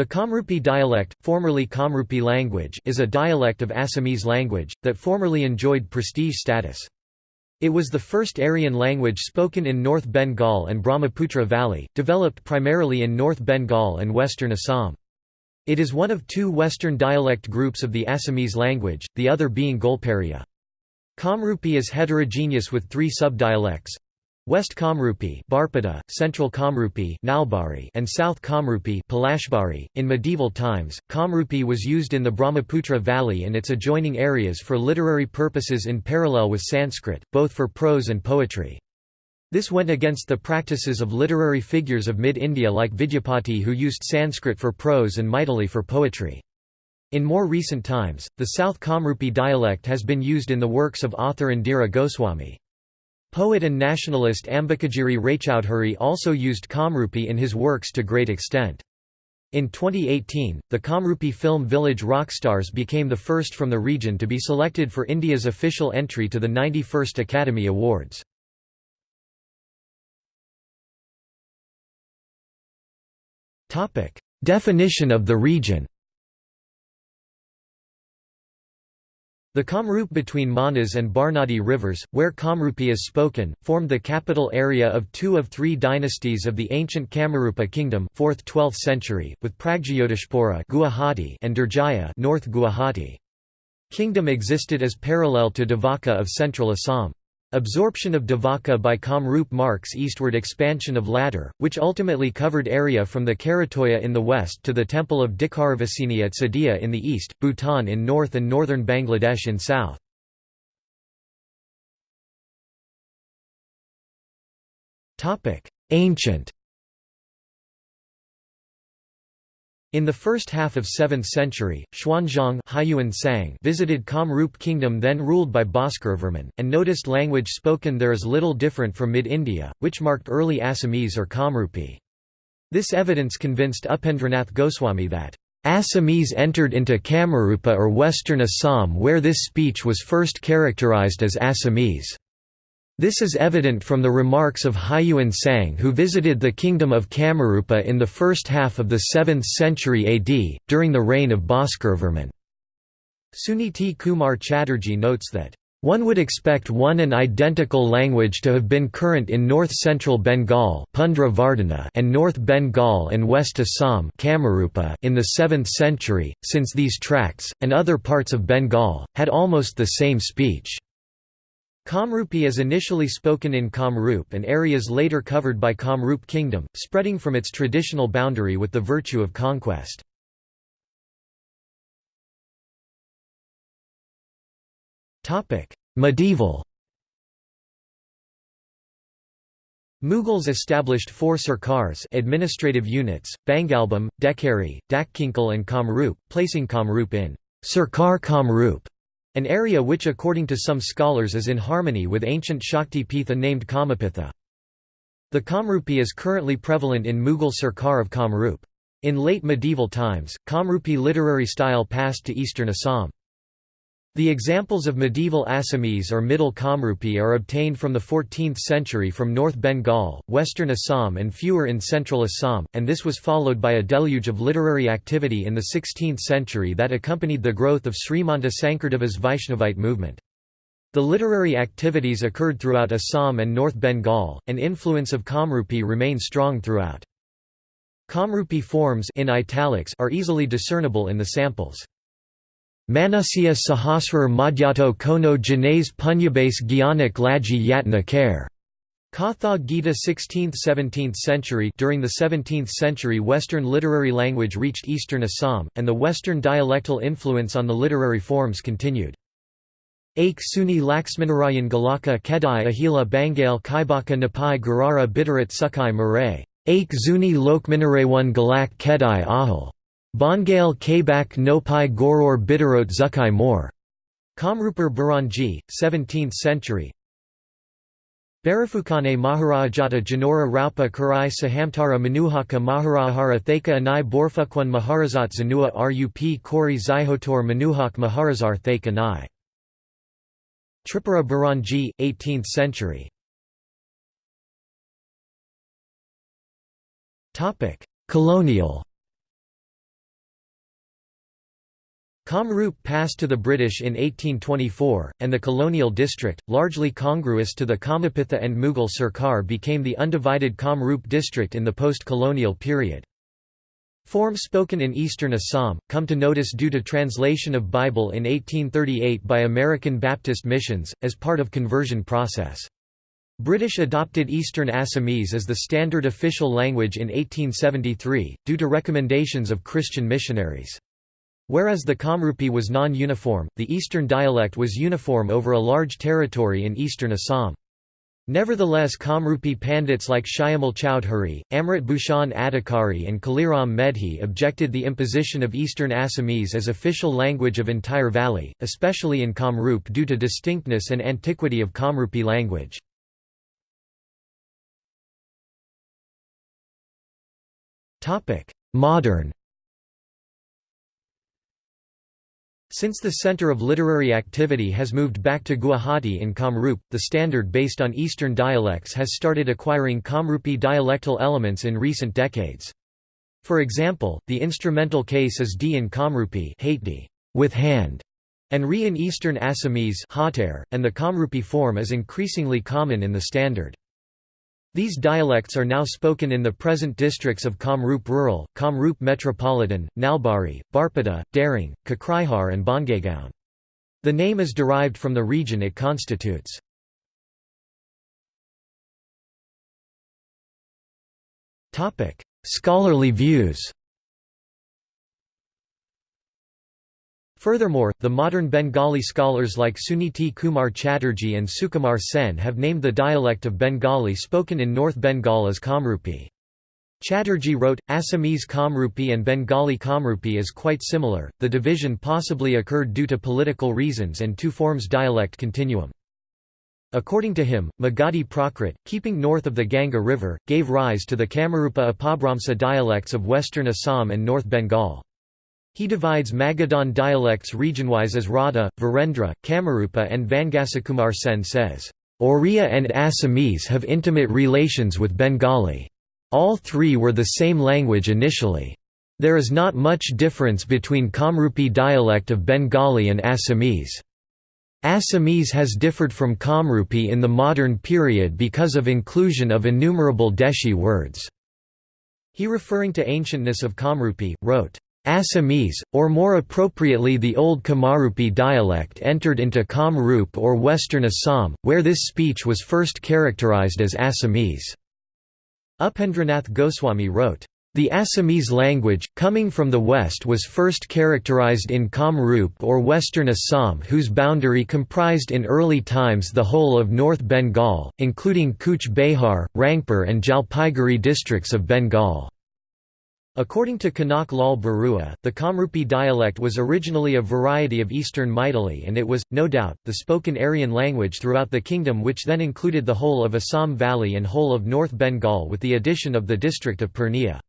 The Kamrupi dialect, formerly Kamrupi language, is a dialect of Assamese language, that formerly enjoyed prestige status. It was the first Aryan language spoken in North Bengal and Brahmaputra Valley, developed primarily in North Bengal and western Assam. It is one of two western dialect groups of the Assamese language, the other being Golparia. Kamrupi is heterogeneous with three subdialects, West Kamrupi, Barpeta, Central Kamrupi, Nalbari, and South Kamrupi, Palashbari. In medieval times, Kamrupi was used in the Brahmaputra Valley and its adjoining areas for literary purposes in parallel with Sanskrit, both for prose and poetry. This went against the practices of literary figures of mid-India like Vidyapati who used Sanskrit for prose and Maithili for poetry. In more recent times, the South Kamrupi dialect has been used in the works of author Indira Goswami. Poet and nationalist Ambikagiri Raichoudhury also used Kamrupi in his works to great extent. In 2018, the Kamrupi film Village Rockstars became the first from the region to be selected for India's official entry to the 91st Academy Awards. Definition of the region The Kamrup between Manas and Barnadi rivers, where Kamrupi is spoken, formed the capital area of two of three dynasties of the ancient Kamarupa kingdom 4th–12th century, with Pragjyotishpura Guwahati and Durjaya North Guwahati. Kingdom existed as parallel to Davaka of central Assam. Absorption of Davaka by Kamrup marks eastward expansion of latter, which ultimately covered area from the Karatoya in the west to the temple of Dikharavasini at Sadia in the east, Bhutan in north and northern Bangladesh in south. Ancient In the first half of 7th century, Xuanzang visited Kamrup kingdom then ruled by Bhaskaravarman, and noticed language spoken there is little different from mid-India, which marked early Assamese or Kamrupi. This evidence convinced Upendranath Goswami that, "...Assamese entered into Kamarupa or western Assam where this speech was first characterized as Assamese." This is evident from the remarks of Hiuen Tsang who visited the kingdom of Kamarupa in the first half of the 7th century AD, during the reign of Bhaskaravarman. Suniti Kumar Chatterjee notes that, one would expect one and identical language to have been current in north-central Bengal and North Bengal and West Assam in the 7th century, since these tracts, and other parts of Bengal, had almost the same speech. Kamrupi is initially spoken in Kamrup and areas later covered by Kamrup kingdom, spreading from its traditional boundary with the virtue of conquest. Medieval Mughals established four sarkars administrative units, Bangalbhum, Dhekeri, Dakkinkal and Kamrup, placing Kamrup in Sarkar Kamrup an area which according to some scholars is in harmony with ancient Shakti Pitha named Kamapitha. The Kamrupi is currently prevalent in Mughal Sarkar of Kamrup. In late medieval times, Kamrupi literary style passed to eastern Assam. The examples of medieval Assamese or Middle Kamrupi are obtained from the 14th century from North Bengal, western Assam and fewer in central Assam, and this was followed by a deluge of literary activity in the 16th century that accompanied the growth of Srimanta Sankardeva's Vaishnavite movement. The literary activities occurred throughout Assam and North Bengal, and influence of Kamrupi remained strong throughout. Kamrupi forms in italics are easily discernible in the samples. Manasya Sahasrar Madhyato Kono Janais Punyabase Gyanak Laji Yatna Kare. Katha Gita 16th–17th century During the 17th century Western literary language reached eastern Assam, and the Western dialectal influence on the literary forms continued. Ake Suni Laxmanarayan Galaka Kedai Ahila Bangal Kaibaka Napai Gurara Bidarat Sukai Mare. Ake Zuni Lokmanarewan Galak Kedai Ahal. Bongale Kabak Nopai Goror Bidarot Zukai Mor. Kamrupur Buranji, 17th century Barafukane Maharajata Janora Raupa Karai Sahamtara Manuhaka Maharahara Thaka Anai Borfukwan Maharazat Zanua Rup Kori Zihotor Manuhak Maharazar Thaka Nai. Tripura Buranji, 18th century Colonial Kamrup passed to the British in 1824, and the colonial district, largely congruous to the Kamapitha and Mughal Sirkar became the undivided Kamrup district in the post-colonial period. Forms spoken in eastern Assam, come to notice due to translation of Bible in 1838 by American Baptist missions, as part of conversion process. British adopted Eastern Assamese as the standard official language in 1873, due to recommendations of Christian missionaries. Whereas the Kamrupi was non-uniform, the Eastern dialect was uniform over a large territory in eastern Assam. Nevertheless Kamrupi Pandits like Shyamal Chowdhury, Amrit Bhushan Adhikari and Kaliram Medhi objected the imposition of Eastern Assamese as official language of entire valley, especially in Kamrup due to distinctness and antiquity of Kamrupi language. Modern Since the center of literary activity has moved back to Guwahati in Kamrup, the standard based on Eastern dialects has started acquiring Kamrupi dialectal elements in recent decades. For example, the instrumental case is D in Kamrupi with hand, and Re in Eastern Assamese and the Kamrupi form is increasingly common in the standard. These dialects are now spoken in the present districts of Kamrup Rural, Kamrup Metropolitan, Nalbari, Barpeta, Darrang, Kokrajhar and Bongaigaon. The name is derived from the region it constitutes. Scholarly views Furthermore, the modern Bengali scholars like Suniti Kumar Chatterjee and Sukumar Sen have named the dialect of Bengali spoken in North Bengal as Kamrupi. Chatterjee wrote, Assamese Kamrupi and Bengali Kamrupi is quite similar, the division possibly occurred due to political reasons and two forms dialect continuum. According to him, Magadhi Prakrit, keeping north of the Ganga River, gave rise to the Kamarupa Apabhramsa dialects of western Assam and North Bengal. He divides Magadhan dialects regionwise as Radha, Virendra, Kamarupa and Vangasakumar Sen says, Oriya and Assamese have intimate relations with Bengali. All three were the same language initially. There is not much difference between Kamrupi dialect of Bengali and Assamese. Assamese has differed from Kamrupi in the modern period because of inclusion of innumerable Deshi words. He referring to ancientness of Kamrupi, wrote, Assamese, or more appropriately the Old Kamarupi dialect entered into Kamrup or Western Assam, where this speech was first characterized as Assamese. Upendranath Goswami wrote, the Assamese language, coming from the west was first characterized in Kamrup or Western Assam whose boundary comprised in early times the whole of North Bengal, including Cooch Behar, Rangpur and Jalpaiguri districts of Bengal. According to Kanak Lal Barua, the Kamrupi dialect was originally a variety of Eastern Maithili and it was, no doubt, the spoken Aryan language throughout the kingdom which then included the whole of Assam Valley and whole of North Bengal with the addition of the district of Purnia.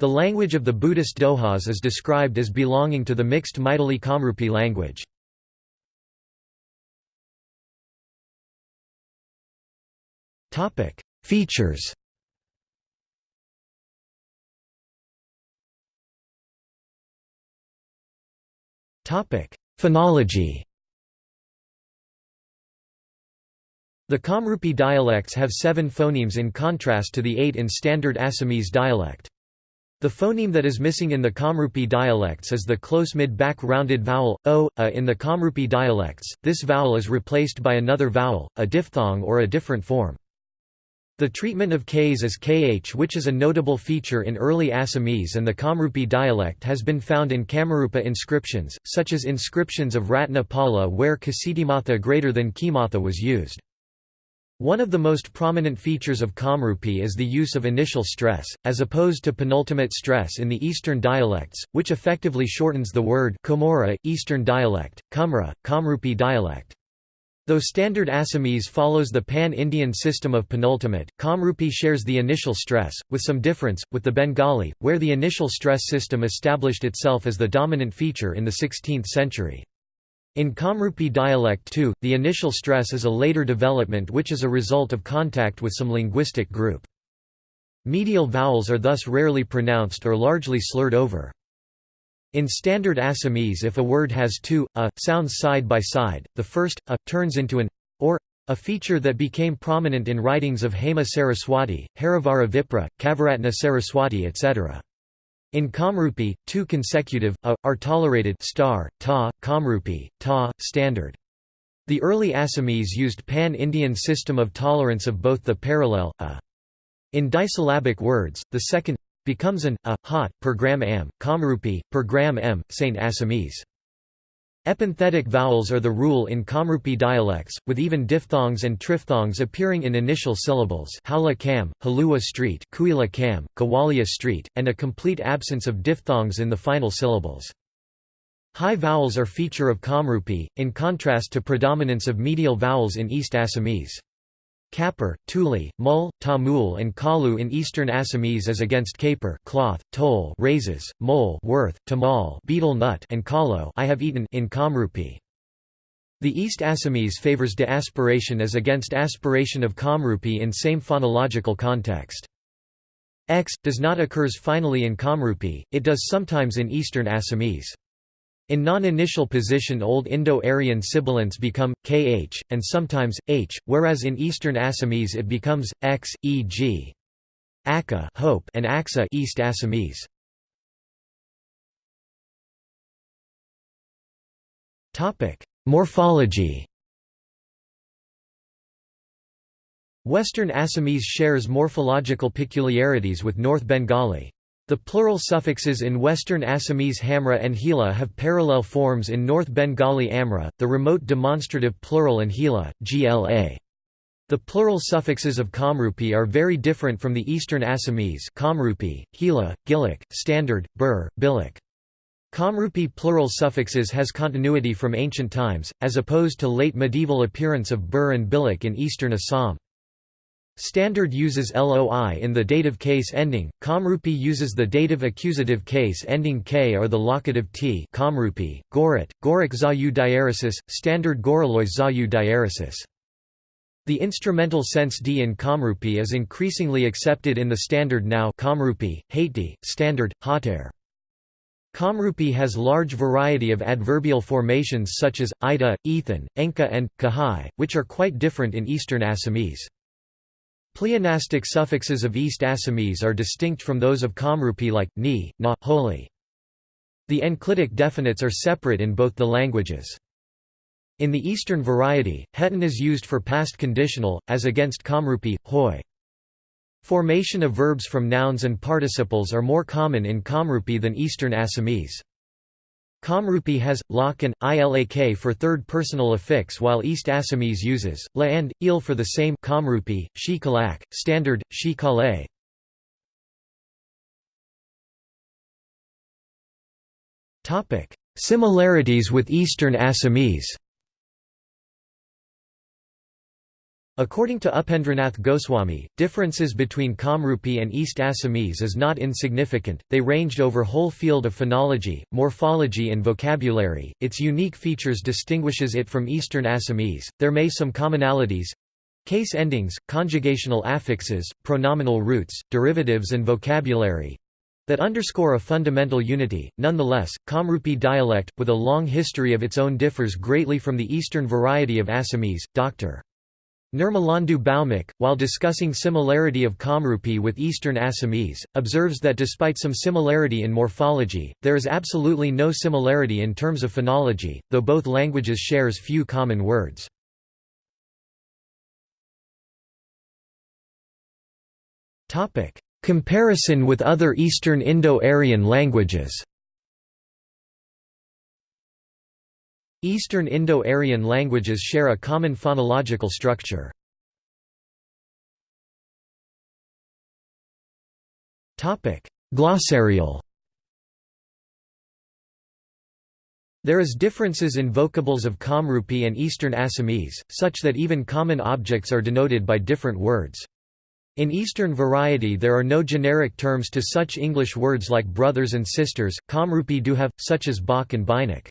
The language of the Buddhist Dohas is described as belonging to the mixed Maithili Kamrupi language. Features Phonology The Kamrupi dialects have seven phonemes in contrast to the eight in standard Assamese dialect. The phoneme that is missing in the Kamrupi dialects is the close mid-back rounded vowel, o, a in the Kamrupi dialects, this vowel is replaced by another vowel, a diphthong or a different form. The treatment of Ks as kh which is a notable feature in early Assamese and the Kamrupi dialect has been found in Kamarupa inscriptions, such as inscriptions of Ratna Pala where Kasitimatha greater than Kimatha was used. One of the most prominent features of Kamrupi is the use of initial stress, as opposed to penultimate stress in the Eastern dialects, which effectively shortens the word Eastern dialect, Kumra, Kamrupi dialect. Though standard Assamese follows the pan-Indian system of penultimate, Kamrupi shares the initial stress, with some difference, with the Bengali, where the initial stress system established itself as the dominant feature in the 16th century. In Kamrupi dialect too, the initial stress is a later development which is a result of contact with some linguistic group. Medial vowels are thus rarely pronounced or largely slurred over. In Standard Assamese if a word has two, a, sounds side by side, the first, a, turns into an, or, a feature that became prominent in writings of Hema Saraswati, Harivara Vipra, Kaviratna Saraswati etc. In Kamrupi, two consecutive, a, are tolerated star, ta, Kamrupi, ta, standard. The early Assamese used pan-Indian system of tolerance of both the parallel, a. In disyllabic words, the second becomes an a hot per gram am, Kamrupi, per gram m, Saint Assamese. Epenthetic vowels are the rule in Kamrupi dialects, with even diphthongs and triphthongs appearing in initial syllables Howla Kam, Halua Street, Kuila Kam, Kawalia Street, and a complete absence of diphthongs in the final syllables. High vowels are feature of Kamrupi, in contrast to predominance of medial vowels in East Assamese. Kapur, Tuli, Mul, Tamul and Kalu in eastern Assamese as against Kapur cloth, Tol raises, Mole worth, Tamal betel nut and Kalo I have eaten in Kamrupi. The East Assamese favors de-aspiration as against aspiration of Kamrupi in same phonological context. X, does not occurs finally in Kamrupi, it does sometimes in Eastern Assamese. In non-initial position Old Indo-Aryan sibilants become, kh, and sometimes, h, whereas in Eastern Assamese it becomes, x, e.g. Hope and Aksa East Assamese. Morphology Western Assamese shares morphological peculiarities with North Bengali. The plural suffixes in Western Assamese Hamra and Hila have parallel forms in North Bengali Amra, the remote demonstrative plural and Hila, GLA. The plural suffixes of Kamrupi are very different from the Eastern Assamese Kamrupi, Hila, Gillik, Standard, Bur, Bilik. Kamrupi plural suffixes has continuity from ancient times, as opposed to late medieval appearance of Bur and Bilik in eastern Assam. Standard uses LOI in the dative case ending, Kamrupi uses the dative accusative case ending K or the locative T Kamrupi, Gorit, Gorik Zayu diaresis, Standard Goralois Zayu diaresis. The instrumental sense D in Kamrupi is increasingly accepted in the standard now Kamrupi, Haiti, Standard, Hater. Kamrupi has large variety of adverbial formations such as, ida, ethan, enka and, kahai, which are quite different in Eastern Assamese. Pleonastic suffixes of East Assamese are distinct from those of Kamrupi like, ni, na, holy. The enclitic definites are separate in both the languages. In the Eastern variety, hetan is used for past conditional, as against Kamrupi, hoi. Formation of verbs from nouns and participles are more common in Kamrupi than Eastern Assamese. Kamrupi has, lak and, ilak for third personal affix while East Assamese uses, la and, il for the same Kamrupi, shi kalak, standard, shi kale. Similarities with Eastern Assamese According to Upendranath Goswami, differences between Kamrupi and East Assamese is not insignificant, they ranged over whole field of phonology, morphology and vocabulary, its unique features distinguishes it from Eastern Assamese, there may some commonalities case endings, conjugational affixes, pronominal roots, derivatives and vocabulary that underscore a fundamental unity. Nonetheless, Kamrupi dialect, with a long history of its own differs greatly from the Eastern variety of Assamese. Dr. Nirmalendu Bhaumik, while discussing similarity of Kamrupi with Eastern Assamese, observes that despite some similarity in morphology, there is absolutely no similarity in terms of phonology, though both languages shares few common words. Comparison with other Eastern Indo-Aryan languages Eastern Indo-Aryan languages share a common phonological structure. Glossarial There is differences in vocables of Kamrupi and Eastern Assamese, such that even common objects are denoted by different words. In Eastern variety there are no generic terms to such English words like brothers and sisters, Kamrupi do have, such as Bach and Bainak.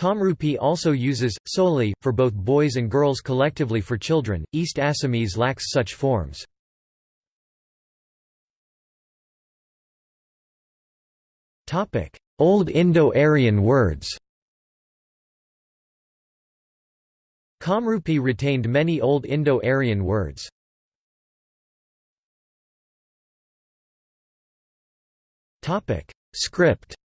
Kamrupi also uses, solely, for both boys and girls collectively for children, East Assamese lacks such forms. Old Indo-Aryan words Kamrupi retained many Old Indo-Aryan words. Script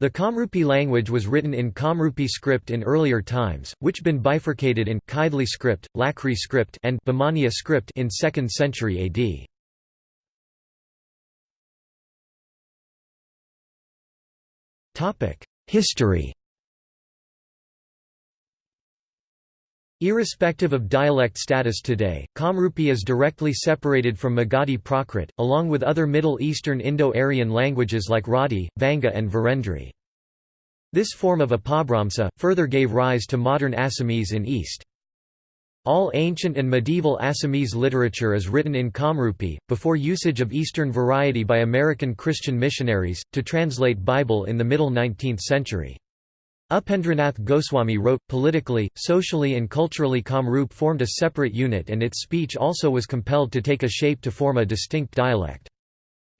The Kamrupi language was written in Kamrupi script in earlier times, which been bifurcated in Kaidli script, Lakri script and Bamania script in 2nd century AD. History Irrespective of dialect status today, Kamrupi is directly separated from Magadhi Prakrit, along with other Middle Eastern Indo-Aryan languages like Radi, Vanga and Virendri. This form of Apabhramsa, further gave rise to modern Assamese in East. All ancient and medieval Assamese literature is written in Kamrupi, before usage of Eastern variety by American Christian missionaries, to translate Bible in the middle 19th century. Upendranath Goswami wrote, politically, socially and culturally Kamrup formed a separate unit and its speech also was compelled to take a shape to form a distinct dialect.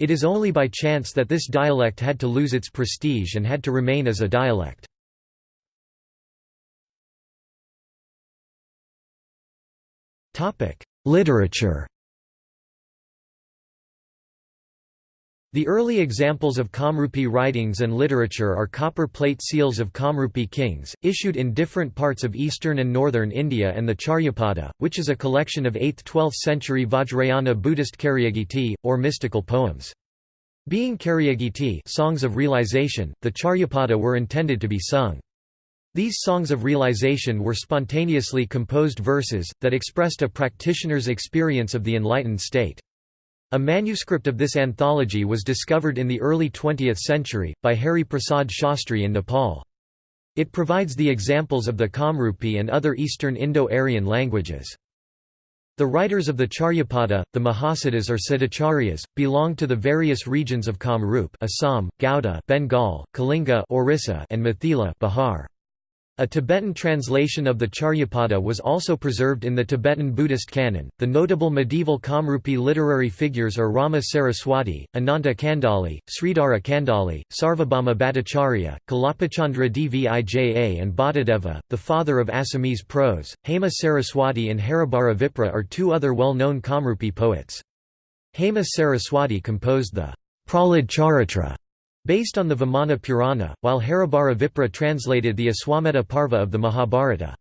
It is only by chance that this dialect had to lose its prestige and had to remain as a dialect. Literature The early examples of Kamrupi writings and literature are copper plate seals of Kamrupi kings, issued in different parts of eastern and northern India and the Charyapada, which is a collection of 8th–12th century Vajrayana Buddhist karyagiti, or mystical poems. Being karyagiti songs of realization, the Charyapada were intended to be sung. These songs of realization were spontaneously composed verses, that expressed a practitioner's experience of the enlightened state. A manuscript of this anthology was discovered in the early 20th century, by Hari Prasad Shastri in Nepal. It provides the examples of the Kamrupi and other Eastern Indo-Aryan languages. The writers of the Charyapada, the Mahasiddhas or Siddhacharyas, belong to the various regions of Kamrup Assam, Gauda Bengal, Kalinga Orissa and Mithila Bihar. A Tibetan translation of the Charyapada was also preserved in the Tibetan Buddhist canon. The notable medieval Kamrupi literary figures are Rama Saraswati, Ananta Kandali, Sridhara Kandali, Sarvabhauma Bhattacharya, Kalapachandra Dvija, and Bhattadeva, the father of Assamese prose. Hema Saraswati and Haribara Vipra are two other well known Kamrupi poets. Hema Saraswati composed the Pralad Charitra Based on the Vamana Purana, while Haribara Vipra translated the Aswamedha Parva of the Mahabharata.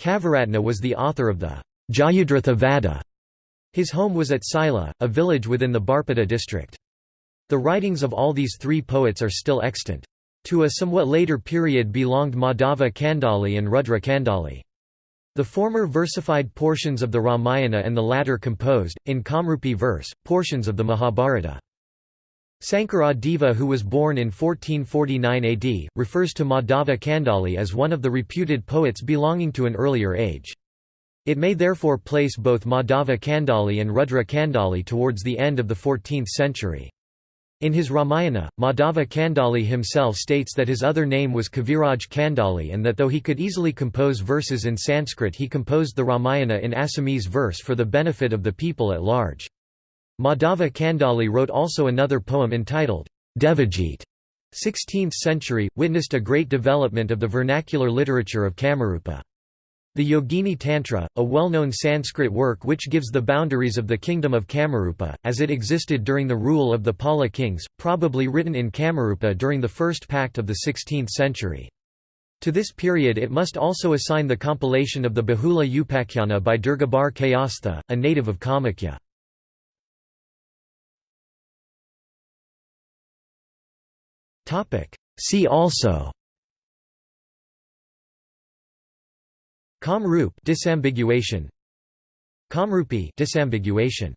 Kaviratna was the author of the Jayadratha Vada. His home was at Sila, a village within the Barpeta district. The writings of all these three poets are still extant. To a somewhat later period belonged Madhava Kandali and Rudra Kandali. The former versified portions of the Ramayana and the latter composed, in Kamrupi verse, portions of the Mahabharata. Sankara Deva who was born in 1449 AD, refers to Madhava Kandali as one of the reputed poets belonging to an earlier age. It may therefore place both Madhava Kandali and Rudra Kandali towards the end of the 14th century. In his Ramayana, Madhava Kandali himself states that his other name was Kaviraj Kandali and that though he could easily compose verses in Sanskrit he composed the Ramayana in Assamese verse for the benefit of the people at large. Madhava Kandali wrote also another poem entitled, Devajit. 16th century, witnessed a great development of the vernacular literature of Kamarupa. The Yogini Tantra, a well-known Sanskrit work which gives the boundaries of the kingdom of Kamarupa, as it existed during the rule of the Pala kings, probably written in Kamarupa during the first pact of the 16th century. To this period it must also assign the compilation of the Bahula Upakhyana by Durgabar Kayastha, a native of Kamakhya. See also. Kamrup disambiguation. Kamrupi disambiguation